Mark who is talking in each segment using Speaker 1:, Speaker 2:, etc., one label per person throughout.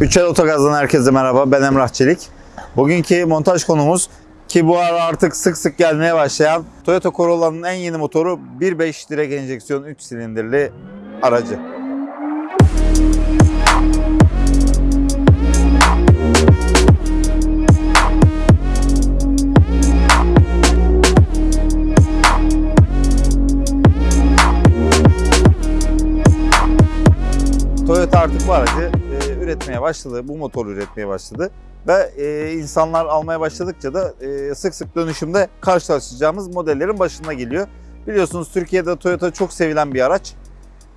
Speaker 1: Üçel Otogaz'dan herkese merhaba. Ben Emrah Çelik. Bugünkü montaj konumuz ki bu ara artık sık sık gelmeye başlayan Toyota Corolla'nın en yeni motoru 1.5 direk enjeksiyon 3 silindirli aracı. Toyota artık bu aracı üretmeye başladı, bu motoru üretmeye başladı. Ve e, insanlar almaya başladıkça da e, sık sık dönüşümde karşılaşacağımız modellerin başına geliyor. Biliyorsunuz Türkiye'de Toyota çok sevilen bir araç.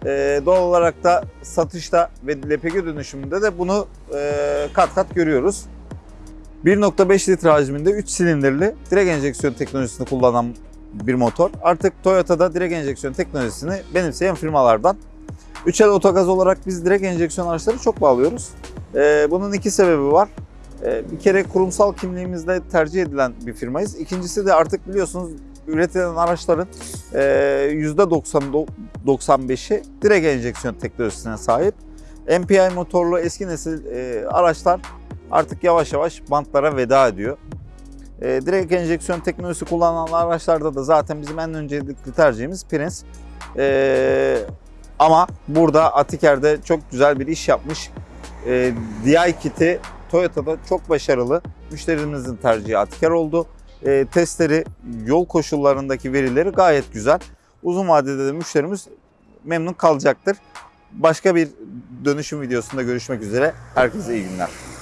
Speaker 1: E, doğal olarak da satışta ve LPG dönüşümünde de bunu e, kat kat görüyoruz. 1.5 litre hacminde 3 silindirli direkt enjeksiyon teknolojisini kullanan bir motor. Artık Toyota'da direkt enjeksiyon teknolojisini benimseyen firmalardan. 3'el otogaz olarak biz direkt enjeksiyon araçları çok bağlıyoruz. Ee, bunun iki sebebi var. Ee, bir kere kurumsal kimliğimizde tercih edilen bir firmayız. İkincisi de artık biliyorsunuz üretilen araçların e, %95'i direkt enjeksiyon teknolojisine sahip. MPI motorlu eski nesil e, araçlar artık yavaş yavaş bantlara veda ediyor. E, direkt enjeksiyon teknolojisi kullanan araçlarda da zaten bizim en öncelikli tercihimiz Prince. E, ama burada Atiker'de çok güzel bir iş yapmış. E, DI kiti Toyota'da çok başarılı. Müşterimizin tercihi Atiker oldu. E, testleri, yol koşullarındaki verileri gayet güzel. Uzun vadede de müşterimiz memnun kalacaktır. Başka bir dönüşüm videosunda görüşmek üzere. Herkese iyi günler.